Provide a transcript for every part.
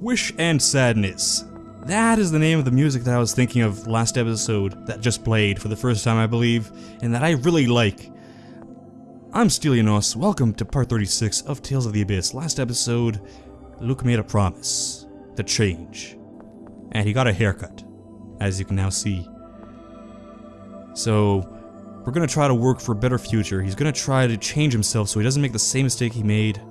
Wish and Sadness. That is the name of the music that I was thinking of last episode that just played for the first time, I believe, and that I really like. I'm Stelianos, welcome to part 36 of Tales of the Abyss. Last episode, Luke made a promise to change, and he got a haircut, as you can now see. So, we're gonna try to work for a better future. He's gonna try to change himself so he doesn't make the same mistake he made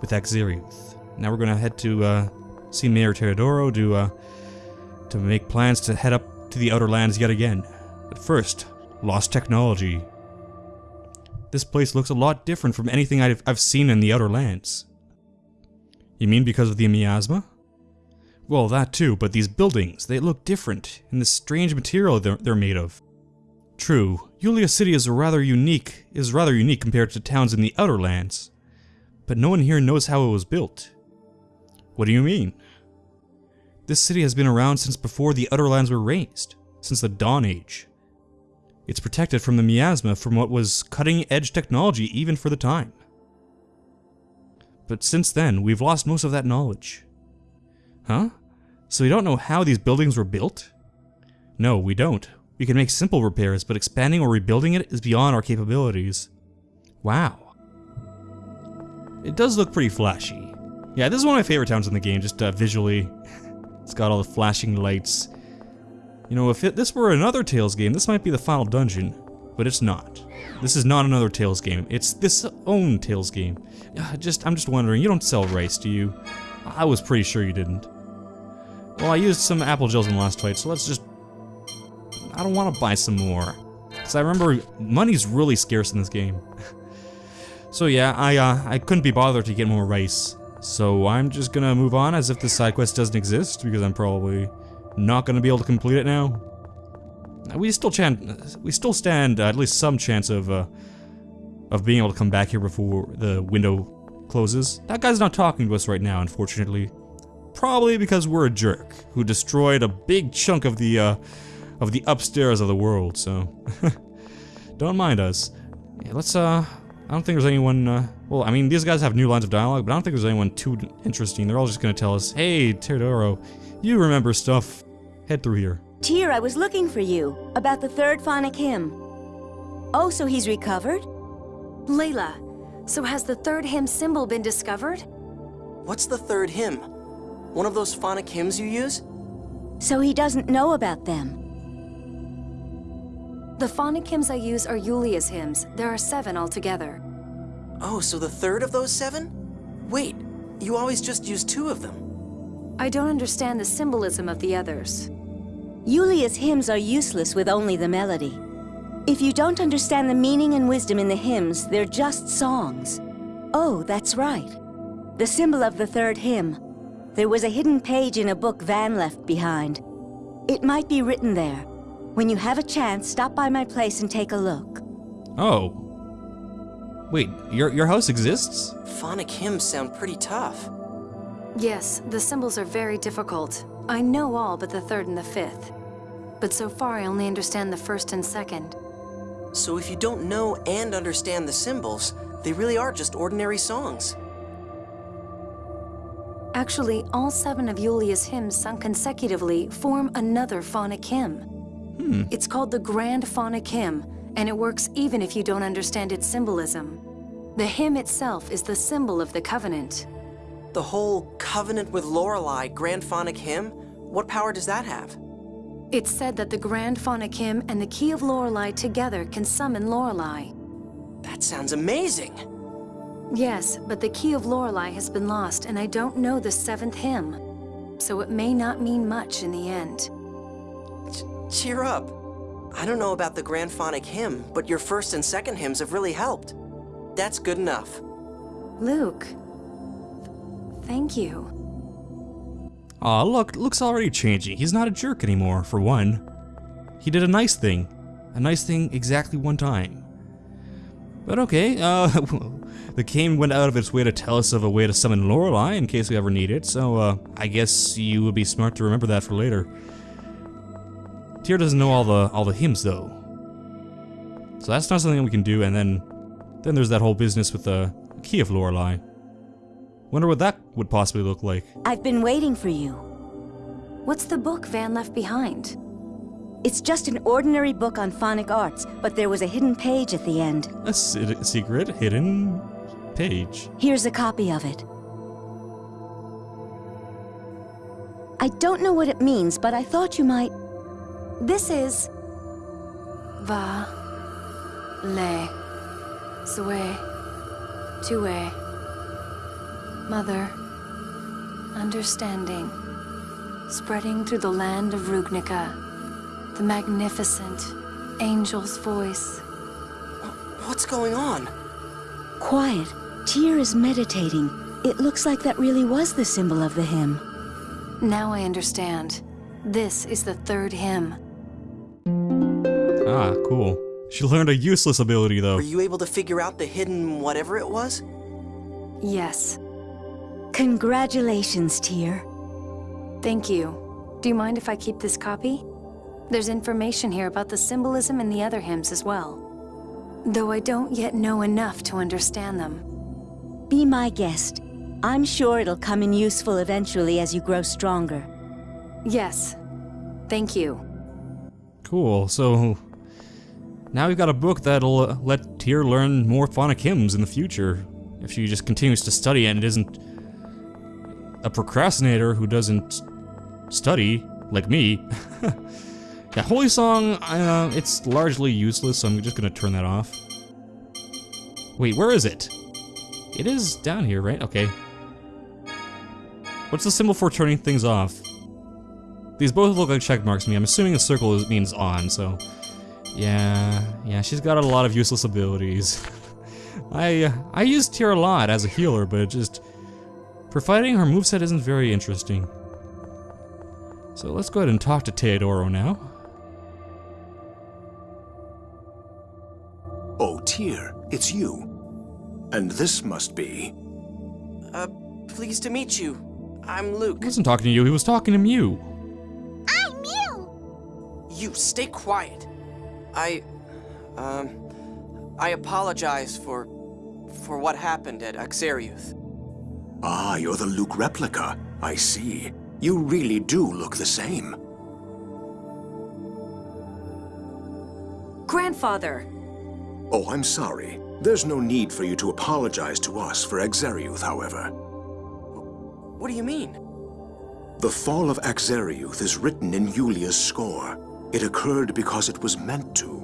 with Akzeriuth. Now we're gonna head to uh, see Mayor Teodoro to uh, to make plans to head up to the Outer Lands yet again. But first, lost technology. This place looks a lot different from anything I've, I've seen in the Outer Lands. You mean because of the miasma? Well, that too, but these buildings, they look different, and the strange material they're, they're made of. True, Yulia City is rather unique, is rather unique compared to towns in the Outer Lands. But no one here knows how it was built. What do you mean? This city has been around since before the Outer Lands were raised, since the Dawn Age. It's protected from the miasma from what was cutting-edge technology even for the time. But since then, we've lost most of that knowledge. Huh? So we don't know how these buildings were built? No, we don't. We can make simple repairs, but expanding or rebuilding it is beyond our capabilities. Wow. It does look pretty flashy. Yeah, this is one of my favorite towns in the game, just uh, visually. it's got all the flashing lights. You know, if it, this were another Tales game, this might be the final dungeon. But it's not. This is not another Tales game. It's this own Tales game. Uh, just, I'm just wondering, you don't sell rice, do you? I was pretty sure you didn't. Well, I used some apple gels in the last fight, so let's just... I don't want to buy some more. Because I remember money's really scarce in this game. so yeah, I, uh, I couldn't be bothered to get more rice. So I'm just gonna move on as if this side quest doesn't exist, because I'm probably not gonna be able to complete it now. We still chan we still stand uh, at least some chance of uh, of being able to come back here before the window closes. That guy's not talking to us right now, unfortunately. Probably because we're a jerk who destroyed a big chunk of the uh, of the upstairs of the world. So don't mind us. Yeah, let's uh. I don't think there's anyone. Well, I mean, these guys have new lines of dialogue, but I don't think there's anyone too interesting. They're all just gonna tell us, "Hey, Teodoro, you remember stuff. Head through here." Tear, I was looking for you, about the third fonic hymn. Oh, so he's recovered? Layla, so has the third hymn symbol been discovered? What's the third hymn? One of those fonic hymns you use? So he doesn't know about them. The fonic hymns I use are Yulia's hymns. There are seven altogether. Oh, so the third of those seven? Wait, you always just use two of them. I don't understand the symbolism of the others. Yulia's hymns are useless with only the melody. If you don't understand the meaning and wisdom in the hymns, they're just songs. Oh, that's right. The symbol of the third hymn. There was a hidden page in a book Van left behind. It might be written there. When you have a chance, stop by my place and take a look. Oh. Wait, your your house exists? Fonic hymns sound pretty tough. Yes, the symbols are very difficult. I know all but the third and the fifth. But so far I only understand the first and second. So if you don't know and understand the symbols, they really are just ordinary songs. Actually, all seven of Yulia's hymns sung consecutively form another fonic hymn. Hmm. It's called the Grand Fonic Hymn, and it works even if you don't understand its symbolism. The hymn itself is the symbol of the Covenant. The whole Covenant with Lorelei Grand Fonic Hymn? What power does that have? It's said that the Grand Fonic Hymn and the Key of Lorelei together can summon Lorelei. That sounds amazing. Yes, but the Key of Lorelei has been lost, and I don't know the seventh hymn. So it may not mean much in the end. Ch cheer up. I don't know about the Grand Fonic Hymn, but your first and second hymns have really helped. That's good enough. Luke. Thank you. Aw, look, Luke's already changing. He's not a jerk anymore, for one. He did a nice thing. A nice thing exactly one time. But okay, uh, the game went out of its way to tell us of a way to summon Lorelei in case we ever need it, so uh, I guess you would be smart to remember that for later. Tear doesn't know all the all the hymns though. So that's not something we can do, and then then there's that whole business with the key of Lorelei. Wonder what that would possibly look like. I've been waiting for you. What's the book Van left behind? It's just an ordinary book on fonic arts, but there was a hidden page at the end. A secret hidden page. Here's a copy of it. I don't know what it means, but I thought you might. This is... Va... Le... Sue... Tue... Mother... Understanding... Spreading through the land of Rugnica... The magnificent... Angel's voice... What's going on? Quiet. Tear is meditating. It looks like that really was the symbol of the hymn. Now I understand. This is the third hymn. Ah, cool. She learned a useless ability though. Were you able to figure out the hidden whatever it was? Yes. Congratulations, Tear. Thank you. Do you mind if I keep this copy? There's information here about the symbolism in the other hymns as well. Though I don't yet know enough to understand them. Be my guest. I'm sure it'll come in useful eventually as you grow stronger. Yes. Thank you. Cool. So now we've got a book that'll uh, let Tear learn more fonic hymns in the future. If she just continues to study and isn't a procrastinator who doesn't study, like me. yeah, Holy Song, uh, it's largely useless, so I'm just gonna turn that off. Wait, where is it? It is down here, right? Okay. What's the symbol for turning things off? These both look like check marks to me. I'm assuming a circle means on, so... Yeah, yeah, she's got a lot of useless abilities. I uh, I use Tear a lot as a healer, but it just... For fighting, her moveset isn't very interesting. So let's go ahead and talk to Teodoro now. Oh, Tear, it's you. And this must be... Uh, pleased to meet you. I'm Luke. He wasn't talking to you, he was talking to Mieu. I'm Mieu. You stay quiet. I, um, I apologize for, for what happened at Akzeriuth. Ah, you're the Luke replica. I see. You really do look the same. Grandfather! Oh, I'm sorry. There's no need for you to apologize to us for Akzeriuth, however. What do you mean? The fall of Akzeriuth is written in Yulia's score. It occurred because it was meant to.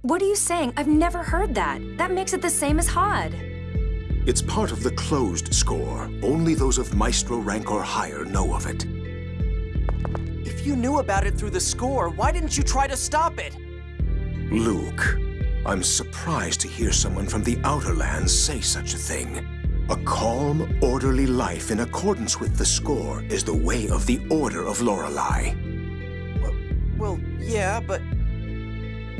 What are you saying? I've never heard that. That makes it the same as Hod. It's part of the closed score. Only those of Maestro rank or higher know of it. If you knew about it through the score, why didn't you try to stop it? Luke, I'm surprised to hear someone from the Outer Lands say such a thing. A calm, orderly life in accordance with the score is the way of the Order of Lorelei. Well, well, yeah, but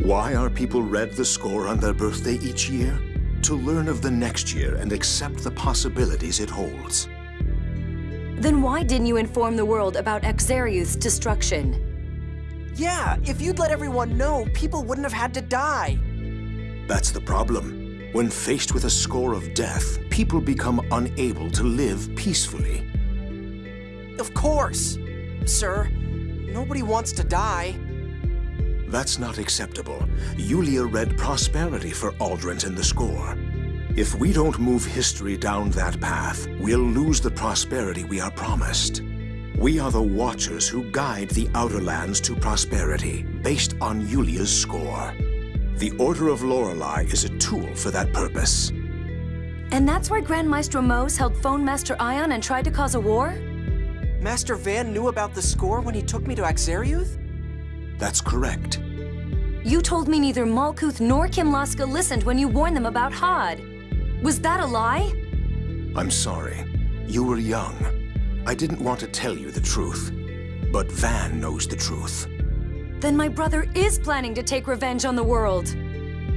Why are people read the score on their birthday each year? To learn of the next year and accept the possibilities it holds. Then why didn't you inform the world about Akzeriuth's destruction? yeah, if you'd let everyone know, people wouldn't have had to die. That's the problem. When faced with a score of death, people become unable to live peacefully. Of course. Sir, nobody wants to die. That's not acceptable. Yulia read prosperity for Auldrant in the score. If we don't move history down that path, we'll lose the prosperity we are promised. We are the Watchers who guide the Outer Lands to prosperity, based on Yulia's score. The Order of Lorelei is a tool for that purpose. And that's why Grand Maestro Mohs held Fon Master Ion and tried to cause a war? Master Van knew about the score when he took me to Akzeriuth? That's correct. You told me neither Malkuth nor Kimlasca listened when you warned them about Hod. Was that a lie? I'm sorry. You were young. I didn't want to tell you the truth. But Van knows the truth. Then my brother is planning to take revenge on the world.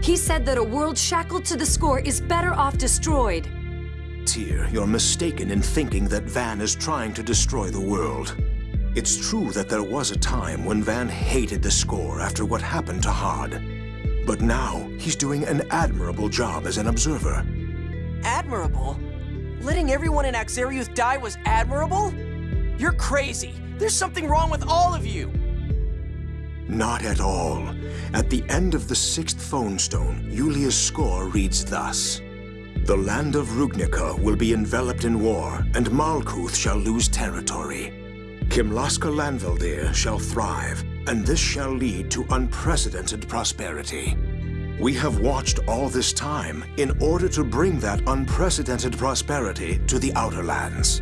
He said that a world shackled to the score is better off destroyed. Tear, you're mistaken in thinking that Van is trying to destroy the world. It's true that there was a time when Van hated the score after what happened to Hod. But now, he's doing an admirable job as an observer. Admirable? Letting everyone in Akzeriuth die was admirable? You're crazy. There's something wrong with all of you. Not at all. At the end of the sixth fonstone, Yulia's score reads thus. The land of Rugnica will be enveloped in war, and Malkuth shall lose territory. Kimlasca Lanvaldear shall thrive, and this shall lead to unprecedented prosperity. We have watched all this time in order to bring that unprecedented prosperity to the Outer Lands.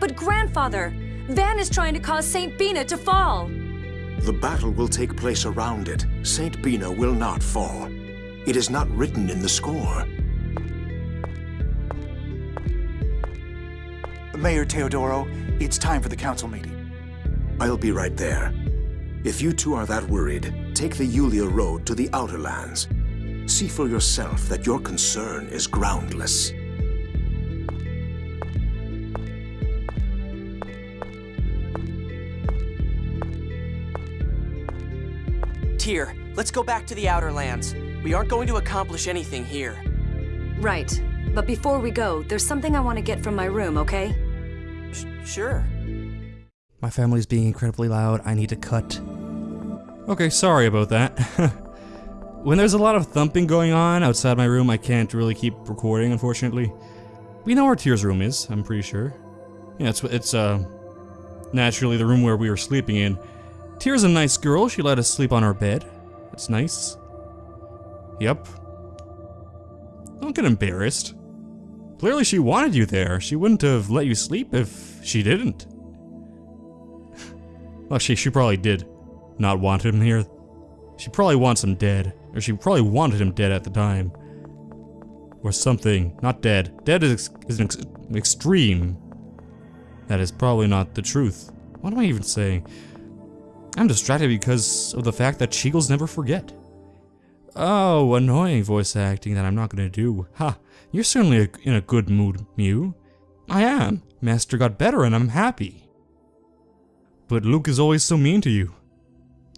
But grandfather, Van is trying to cause St. Binah to fall. The battle will take place around it. St. Binah will not fall. It is not written in the score. Mayor Teodoro, it's time for the council meeting. I'll be right there. If you two are that worried, take the Yulia Road to the Outer Lands. See for yourself that your concern is groundless. Tear, let's go back to the Outer Lands. We aren't going to accomplish anything here. Right. But before we go, there's something I want to get from my room, okay? Sh sure. My family's being incredibly loud. I need to cut. Okay, sorry about that. when there's a lot of thumping going on outside my room, I can't really keep recording, unfortunately. We know where Tear's room is, I'm pretty sure. Yeah, it's, it's, uh, naturally the room where we were sleeping in. Tear's a nice girl. She let us sleep on our bed. That's nice. Yep. Don't get embarrassed. Clearly she wanted you there. She wouldn't have let you sleep if she didn't. well, she, she probably did not want him here. She probably wants him dead. Or she probably wanted him dead at the time. Or something. Not dead. Dead is, is an ex extreme. That is probably not the truth. What am I even saying? I'm distracted because of the fact that Cheagles never forget. Oh, annoying voice acting that I'm not gonna do. Ha, you're certainly in a good mood, Mieu. I am. Master got better and I'm happy. But Luke is always so mean to you.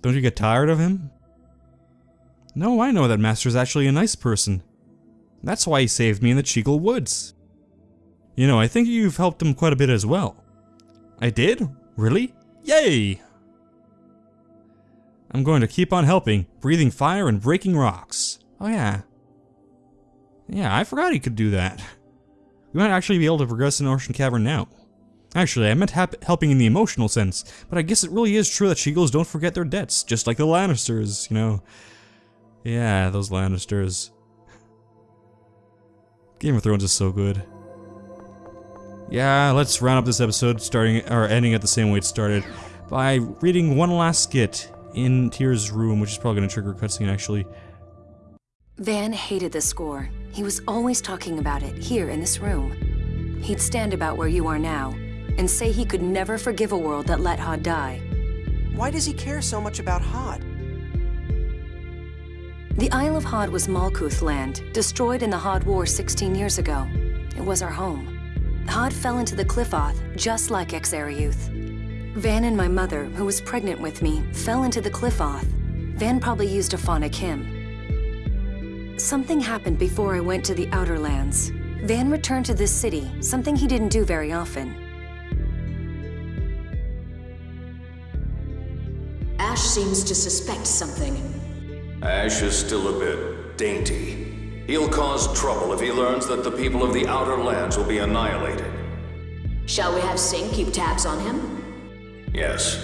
Don't you get tired of him? No, I know that Master's actually a nice person. That's why he saved me in the Cheagle Woods. You know, I think you've helped him quite a bit as well. I did? Really? Yay! I'm going to keep on helping, breathing fire and breaking rocks. Oh yeah. Yeah, I forgot he could do that. We might actually be able to progress in Ocean Cavern now. Actually, I meant helping in the emotional sense, but I guess it really is true that Cheagles don't forget their debts, just like the Lannisters, you know. Yeah, those Lannisters. Game of Thrones is so good. Yeah, let's round up this episode starting or ending at the same way it started by reading one last skit in Tear's room, which is probably going to trigger a cutscene actually. Van hated the score. He was always talking about it, here in this room. He'd stand about where you are now, and say he could never forgive a world that let Hod die. Why does he care so much about Hod? The Isle of Hod was Malkuth land, destroyed in the Hod War 16 years ago. It was our home. Hod fell into the Qliphoth, just like Akzeriuth. Van and my mother, who was pregnant with me, fell into the Qliphoth. Van probably used a fonic hymn. Something happened before I went to the Outer Lands. Van returned to this city, something he didn't do very often. Asch seems to suspect something. Asch is still a bit dainty. He'll cause trouble if he learns that the people of the Outer Lands will be annihilated. Shall we have Sync keep tabs on him? Yes.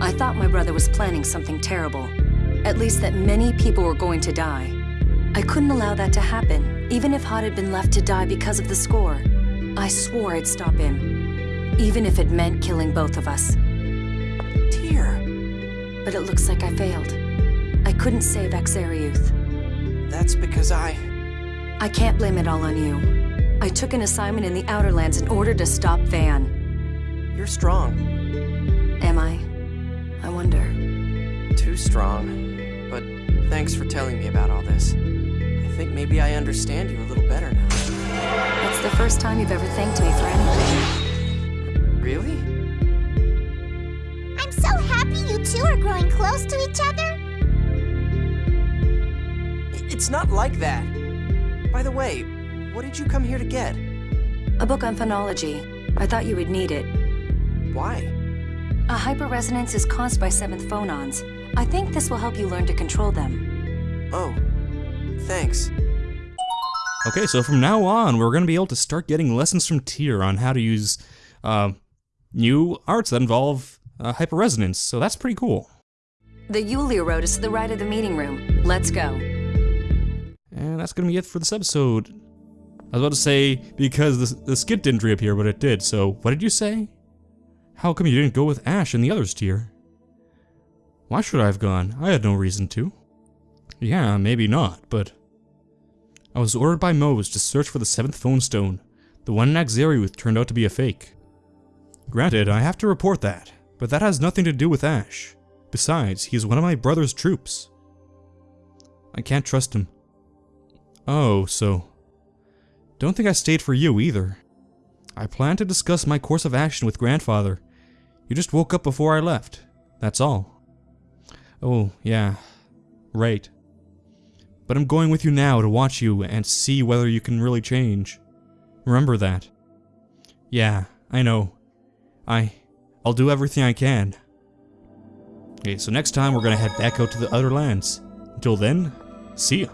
I thought my brother was planning something terrible. At least that many people were going to die. I couldn't allow that to happen, even if Hod had been left to die because of the score. I swore I'd stop him, even if it meant killing both of us. Tear. But it looks like I failed. I couldn't save Akzeriuth. That's because I... I can't blame it all on you. I took an assignment in the Outer Lands in order to stop Van. You're strong. Am I? I wonder. Too strong. But thanks for telling me about all this. I think maybe I understand you a little better now. That's the first time you've ever thanked me for anything. Really? I'm so happy you two are growing close to each other. it's not like that. By the way, what did you come here to get? A book on fonology. I thought you would need it. Why? A hyperresonance is caused by seventh fonons. I think this will help you learn to control them. Oh, thanks. Okay, so from now on, we're going to be able to start getting lessons from Tear on how to use uh, new arts that involve uh, hyperresonance, so that's pretty cool. The Yulia Road is to the right of the meeting room. Let's go. And that's going to be it for this episode. I was about to say, because the, the skit didn't reappear, but it did, so what did you say? How come you didn't go with Asch and the others, Tear? Why should I have gone? I had no reason to. Yeah, maybe not, but... I was ordered by Mohs to search for the seventh fonstone. The one in Akzeriuth turned out to be a fake. Granted, I have to report that, but that has nothing to do with Asch. Besides, he is one of my brother's troops. I can't trust him. Oh, so... Don't think I stayed for you either. I planned to discuss my course of action with grandfather. You just woke up before I left. That's all. Oh, yeah. Right. But I'm going with you now to watch you and see whether you can really change. Remember that. Yeah, I know. I... I'll do everything I can. Okay, so next time we're gonna head back out to the other lands. Until then, see ya.